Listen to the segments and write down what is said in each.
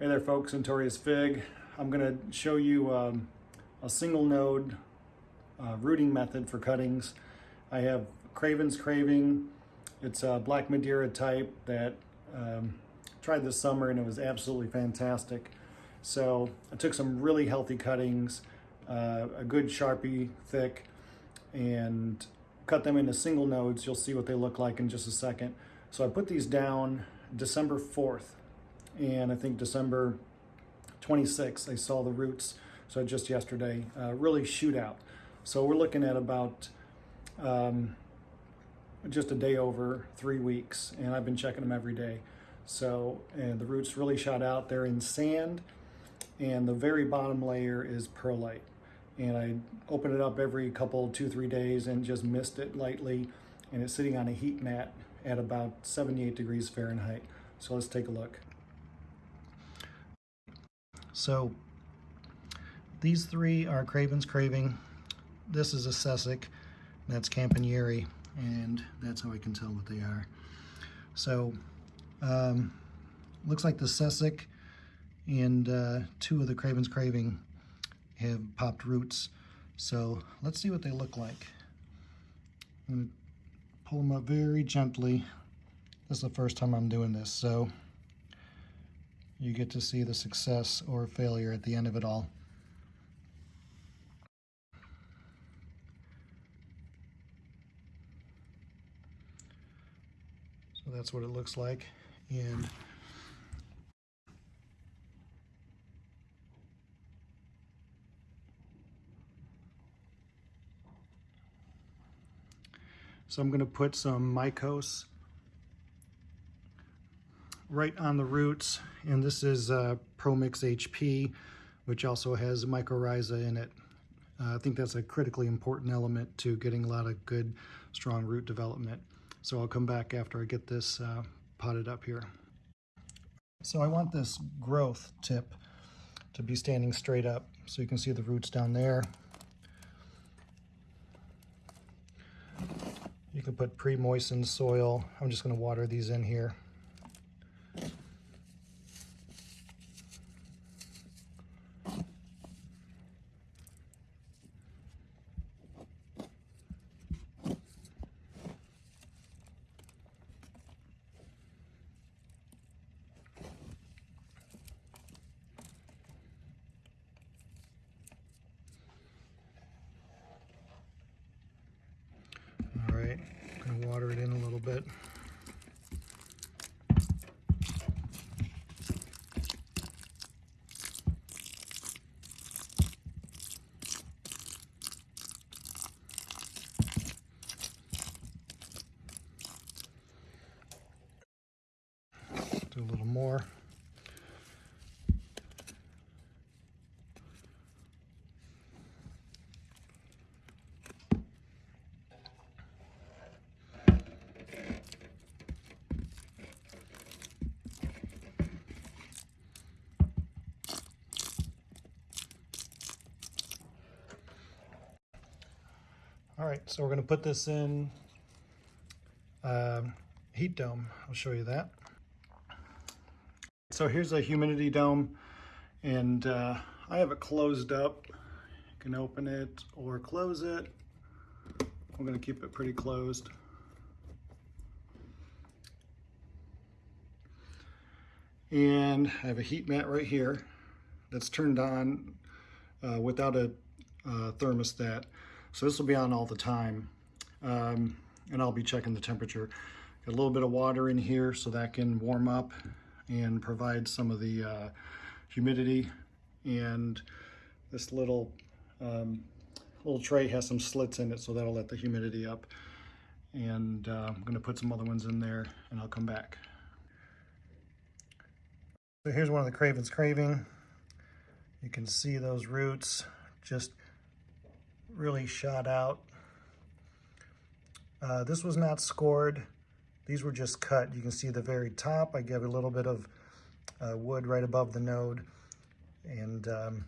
Hey there folks, Notorious Fig. I'm going to show you um, a single node uh, rooting method for cuttings. I have Craven's Craving. It's a Black Madeira type that um, tried this summer and it was absolutely fantastic. So I took some really healthy cuttings, uh, a good Sharpie thick, and cut them into single nodes. You'll see what they look like in just a second. So I put these down December 4th and I think December 26th, I saw the roots, so just yesterday, uh, really shoot out. So we're looking at about um, just a day over three weeks, and I've been checking them every day. So, and the roots really shot out. They're in sand, and the very bottom layer is perlite. And I open it up every couple, two, three days and just mist it lightly, and it's sitting on a heat mat at about 78 degrees Fahrenheit. So let's take a look. So these three are Craven's Craving. This is a Sessick. That's Campaniere. And that's how I can tell what they are. So um, looks like the Sessick and uh, two of the Craven's Craving have popped roots. So let's see what they look like. I'm going to pull them up very gently. This is the first time I'm doing this, so you get to see the success or failure at the end of it all. So that's what it looks like. And So I'm going to put some Mykos right on the roots. And this is uh, ProMix HP, which also has mycorrhiza in it. Uh, I think that's a critically important element to getting a lot of good, strong root development. So I'll come back after I get this uh, potted up here. So I want this growth tip to be standing straight up. So you can see the roots down there. You can put pre-moistened soil. I'm just going to water these in here. water it in a little bit. Do a little more. Right, so we're gonna put this in um, heat dome. I'll show you that. So here's a humidity dome and uh, I have it closed up. You can open it or close it. I'm gonna keep it pretty closed. And I have a heat mat right here that's turned on uh, without a uh, thermostat. So this will be on all the time. Um, and I'll be checking the temperature. Got a little bit of water in here so that can warm up and provide some of the uh, humidity. And this little um, little tray has some slits in it so that'll let the humidity up. And uh, I'm gonna put some other ones in there and I'll come back. So here's one of the Craven's Craving. You can see those roots just really shot out. Uh, this was not scored. These were just cut. You can see the very top. I gave a little bit of uh, wood right above the node and um,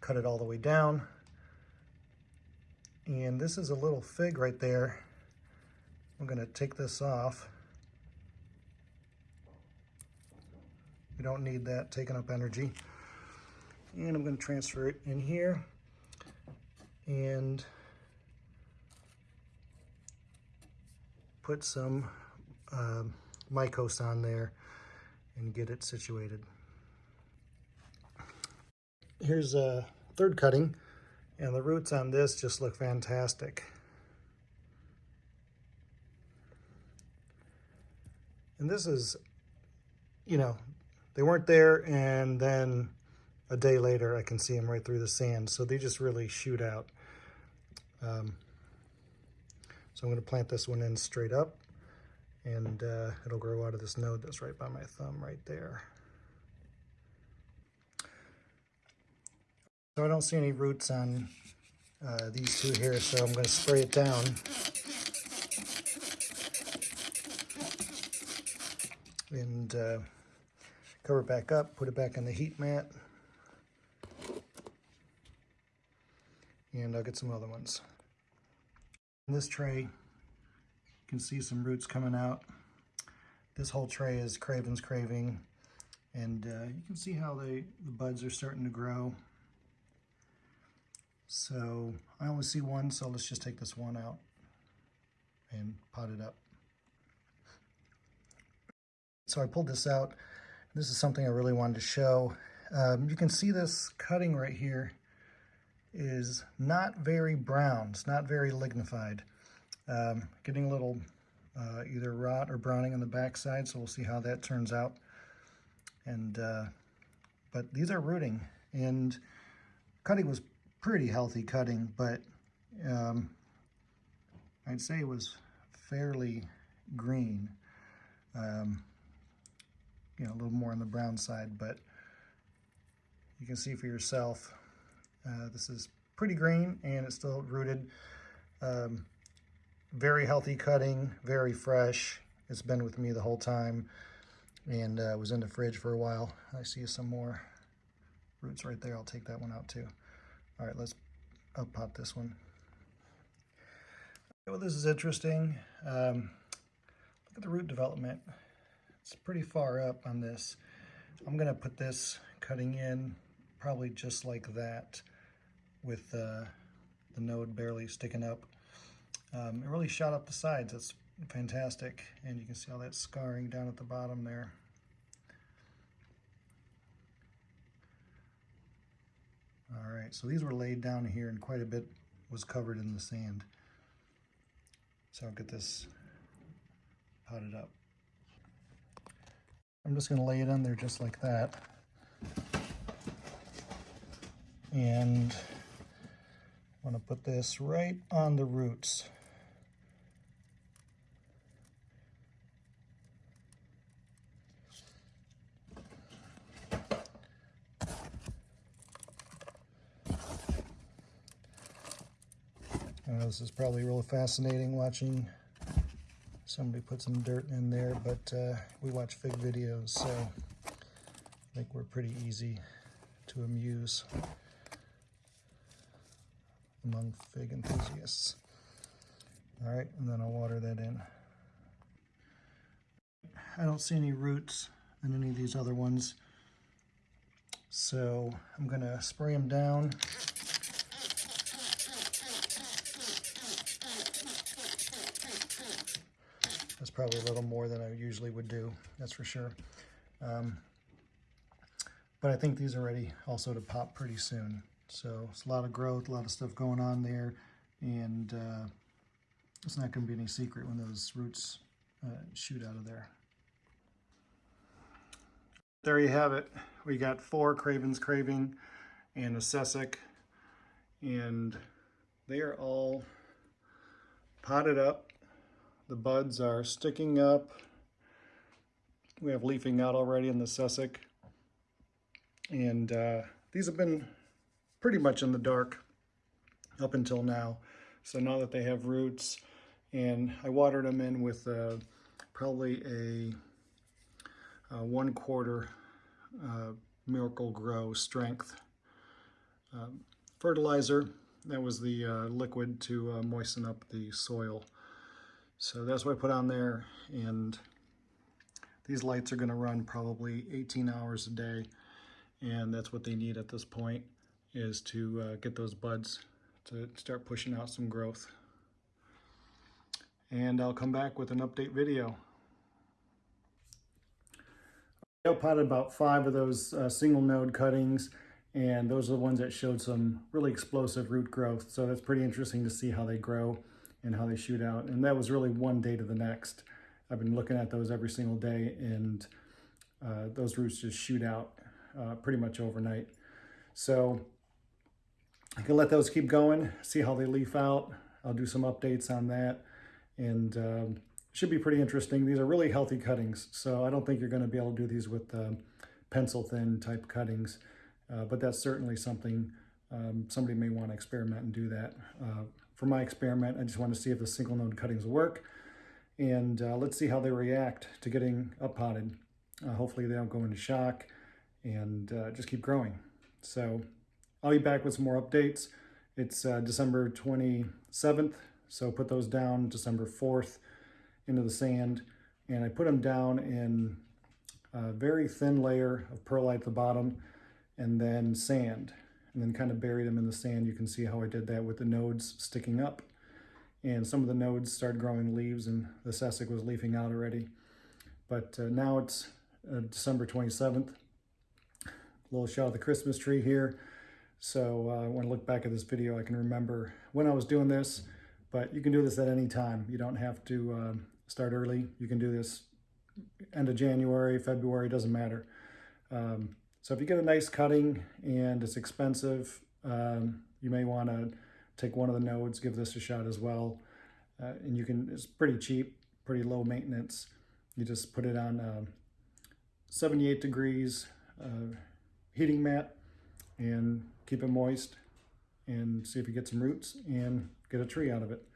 cut it all the way down. And this is a little fig right there. I'm gonna take this off. We don't need that taking up energy. And I'm going to transfer it in here. And put some um, Mykos on there and get it situated. Here's a third cutting, and the roots on this just look fantastic. And this is, you know, they weren't there, and then a day later I can see them right through the sand. So they just really shoot out. Um, so I'm going to plant this one in straight up and uh, it'll grow out of this node that's right by my thumb right there. So I don't see any roots on uh, these two here, so I'm going to spray it down. And uh, cover it back up, put it back on the heat mat. And I'll get some other ones. In this tray, you can see some roots coming out. This whole tray is Craven's Craving. And uh, you can see how they, the buds are starting to grow. So I only see one, so let's just take this one out and pot it up. So I pulled this out. This is something I really wanted to show. Um, you can see this cutting right here is not very brown. It's not very lignified. Um, getting a little uh, either rot or browning on the backside, so we'll see how that turns out. And uh, But these are rooting, and cutting was pretty healthy cutting, but um, I'd say it was fairly green. Um, you know, a little more on the brown side, but you can see for yourself, uh, this is pretty green and it's still rooted. Um, very healthy cutting, very fresh. It's been with me the whole time and uh, was in the fridge for a while. I see some more roots right there. I'll take that one out too. All right, let's up pot this one. Well, this is interesting. Um, look at the root development. It's pretty far up on this. I'm gonna put this cutting in probably just like that with uh, the node barely sticking up. Um, it really shot up the sides. It's fantastic. And you can see all that scarring down at the bottom there. All right, so these were laid down here and quite a bit was covered in the sand. So I'll get this potted up. I'm just gonna lay it on there just like that. And I'm gonna put this right on the roots. This is probably really fascinating watching somebody put some dirt in there, but uh, we watch fig videos, so I think we're pretty easy to amuse among fig enthusiasts. All right, and then I'll water that in. I don't see any roots in any of these other ones, so I'm gonna spray them down That's probably a little more than I usually would do, that's for sure. Um, but I think these are ready also to pop pretty soon. So it's a lot of growth, a lot of stuff going on there, and uh, it's not going to be any secret when those roots uh, shoot out of there. There you have it. We got four Craven's Craving and a Sessick, and they are all potted up the buds are sticking up. We have leafing out already in the Sessick. And uh, these have been pretty much in the dark up until now. So now that they have roots, and I watered them in with uh, probably a, a, one quarter uh, Miracle-Gro strength um, fertilizer. That was the uh, liquid to uh, moisten up the soil. So that's what I put on there. And These lights are going to run probably 18 hours a day, and that's what they need at this point, is to uh, get those buds to start pushing out some growth. And I'll come back with an update video. I potted about five of those uh, single node cuttings, and those are the ones that showed some really explosive root growth. So that's pretty interesting to see how they grow and how they shoot out. And that was really one day to the next. I've been looking at those every single day and uh, those roots just shoot out uh, pretty much overnight. So I can let those keep going, see how they leaf out. I'll do some updates on that and um, should be pretty interesting. These are really healthy cuttings, so I don't think you're going to be able to do these with um, pencil thin type cuttings, uh, but that's certainly something um, somebody may want to experiment and do that. Uh, for my experiment, I just want to see if the single node cuttings work and uh, let's see how they react to getting up potted. Uh, hopefully they don't go into shock and uh, just keep growing. So I'll be back with some more updates. It's uh, December 27th, so put those down December 4th into the sand. And I put them down in a very thin layer of perlite at the bottom and then sand. And then kind of buried them in the sand. You can see how I did that with the nodes sticking up and some of the nodes started growing leaves and the Sessik was leafing out already. But uh, now it's uh, December 27th. A little shot of the Christmas tree here. So uh, when I look back at this video, I can remember when I was doing this, but you can do this at any time. You don't have to uh, start early. You can do this end of January, February, doesn't matter. Um, so if you get a nice cutting and it's expensive, um, you may want to take one of the nodes, give this a shot as well. Uh, and you can, it's pretty cheap, pretty low maintenance. You just put it on uh, 78 degrees uh, heating mat and keep it moist and see if you get some roots and get a tree out of it.